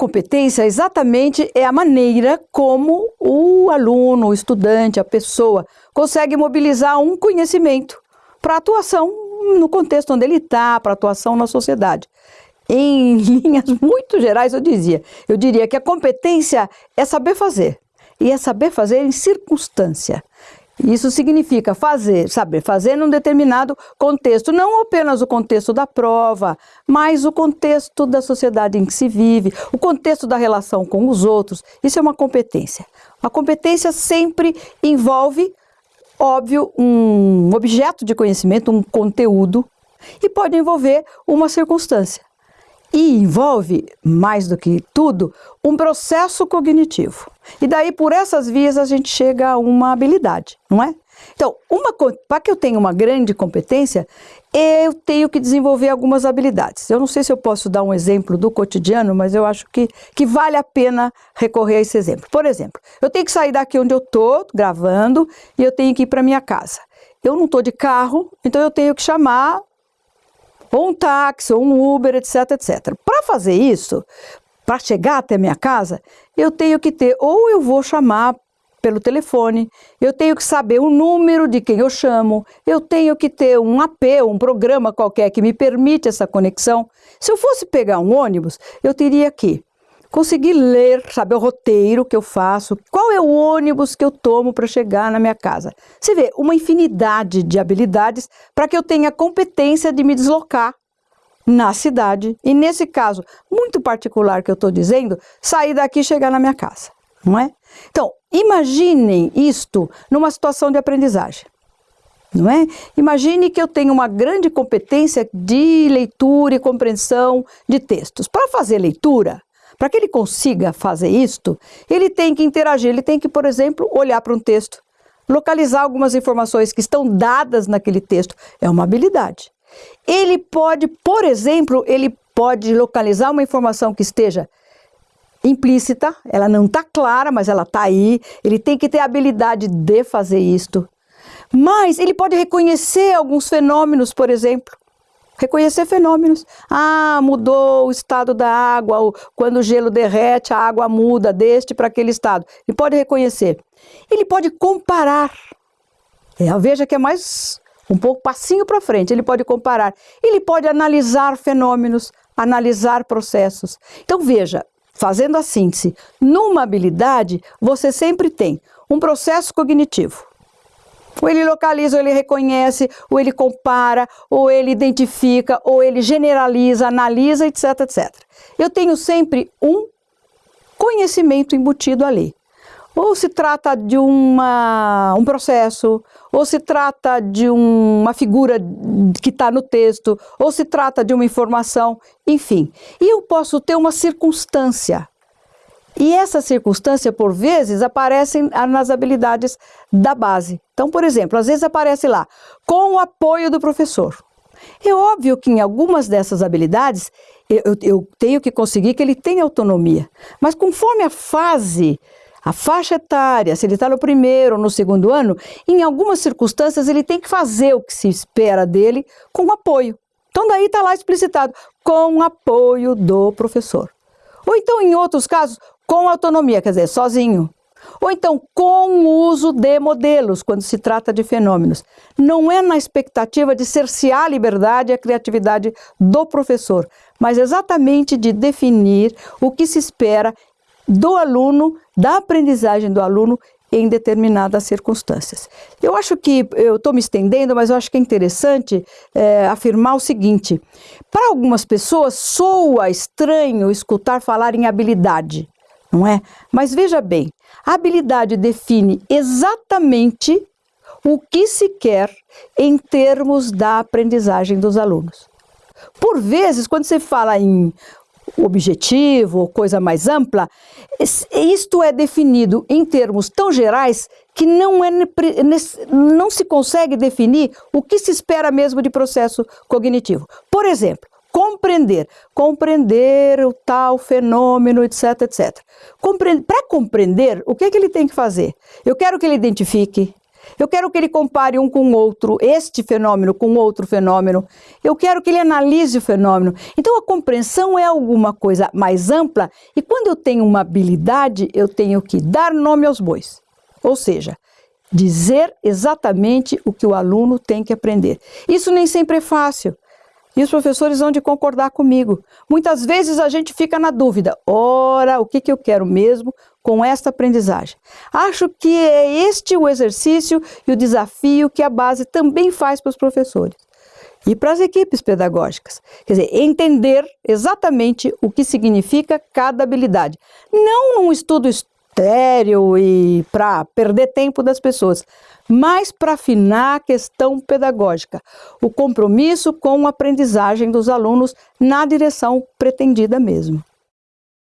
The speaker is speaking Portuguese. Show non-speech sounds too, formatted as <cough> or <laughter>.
competência exatamente é a maneira como o aluno, o estudante, a pessoa consegue mobilizar um conhecimento para atuação no contexto onde ele está, para atuação na sociedade. Em <laughs> linhas muito gerais, eu dizia, eu diria que a competência é saber fazer e é saber fazer em circunstância. Isso significa fazer, saber fazer num determinado contexto, não apenas o contexto da prova, mas o contexto da sociedade em que se vive, o contexto da relação com os outros. Isso é uma competência. A competência sempre envolve, óbvio, um objeto de conhecimento, um conteúdo, e pode envolver uma circunstância. E envolve, mais do que tudo, um processo cognitivo. E daí, por essas vias, a gente chega a uma habilidade, não é? Então, para que eu tenha uma grande competência, eu tenho que desenvolver algumas habilidades. Eu não sei se eu posso dar um exemplo do cotidiano, mas eu acho que, que vale a pena recorrer a esse exemplo. Por exemplo, eu tenho que sair daqui onde eu estou gravando e eu tenho que ir para minha casa. Eu não estou de carro, então eu tenho que chamar ou um táxi, ou um Uber, etc, etc. Para fazer isso, para chegar até minha casa, eu tenho que ter, ou eu vou chamar pelo telefone, eu tenho que saber o número de quem eu chamo, eu tenho que ter um AP, um programa qualquer que me permite essa conexão. Se eu fosse pegar um ônibus, eu teria que conseguir ler, saber o roteiro que eu faço, qual é o ônibus que eu tomo para chegar na minha casa. Você vê, uma infinidade de habilidades para que eu tenha competência de me deslocar na cidade. E nesse caso, muito particular que eu estou dizendo, sair daqui e chegar na minha casa, não é? Então, imaginem isto numa situação de aprendizagem. Não é? Imagine que eu tenho uma grande competência de leitura e compreensão de textos. Para fazer leitura, para que ele consiga fazer isto, ele tem que interagir, ele tem que, por exemplo, olhar para um texto, localizar algumas informações que estão dadas naquele texto. É uma habilidade. Ele pode, por exemplo, ele pode localizar uma informação que esteja implícita, ela não está clara, mas ela está aí. Ele tem que ter a habilidade de fazer isto. Mas ele pode reconhecer alguns fenômenos, por exemplo, Reconhecer fenômenos. Ah, mudou o estado da água, quando o gelo derrete, a água muda deste para aquele estado. Ele pode reconhecer. Ele pode comparar. É, veja que é mais um pouco passinho para frente. Ele pode comparar. Ele pode analisar fenômenos, analisar processos. Então veja, fazendo a síntese, numa habilidade você sempre tem um processo cognitivo ou ele localiza, ou ele reconhece, ou ele compara, ou ele identifica, ou ele generaliza, analisa, etc, etc. Eu tenho sempre um conhecimento embutido ali. Ou se trata de uma, um processo, ou se trata de uma figura que está no texto, ou se trata de uma informação, enfim. E eu posso ter uma circunstância e essa circunstância, por vezes, aparece nas habilidades da base. Então, por exemplo, às vezes aparece lá, com o apoio do professor. É óbvio que em algumas dessas habilidades, eu, eu tenho que conseguir que ele tenha autonomia. Mas conforme a fase, a faixa etária, se ele está no primeiro ou no segundo ano, em algumas circunstâncias ele tem que fazer o que se espera dele com apoio. Então daí está lá explicitado, com apoio do professor. Ou então, em outros casos, com autonomia, quer dizer, sozinho. Ou então, com o uso de modelos, quando se trata de fenômenos. Não é na expectativa de cercear a liberdade e a criatividade do professor, mas exatamente de definir o que se espera do aluno, da aprendizagem do aluno em determinadas circunstâncias. Eu acho que, eu estou me estendendo, mas eu acho que é interessante é, afirmar o seguinte: para algumas pessoas soa estranho escutar falar em habilidade não é? Mas veja bem, a habilidade define exatamente o que se quer em termos da aprendizagem dos alunos. Por vezes, quando você fala em objetivo ou coisa mais ampla, isto é definido em termos tão gerais que não, é, não se consegue definir o que se espera mesmo de processo cognitivo. Por exemplo, compreender, compreender o tal fenômeno, etc, etc. Para compreender, o que, é que ele tem que fazer? Eu quero que ele identifique, Eu quero que ele compare um com o outro, este fenômeno com outro fenômeno. Eu quero que ele analise o fenômeno. Então a compreensão é alguma coisa mais ampla e quando eu tenho uma habilidade, eu tenho que dar nome aos bois. Ou seja, dizer exatamente o que o aluno tem que aprender. Isso nem sempre é fácil. E os professores vão de concordar comigo. Muitas vezes a gente fica na dúvida: ora, o que, que eu quero mesmo com esta aprendizagem? Acho que é este o exercício e o desafio que a base também faz para os professores e para as equipes pedagógicas. Quer dizer, entender exatamente o que significa cada habilidade. Não num estudo estéreo e para perder tempo das pessoas, mas para afinar a questão pedagógica, o compromisso com a aprendizagem dos alunos na direção pretendida mesmo.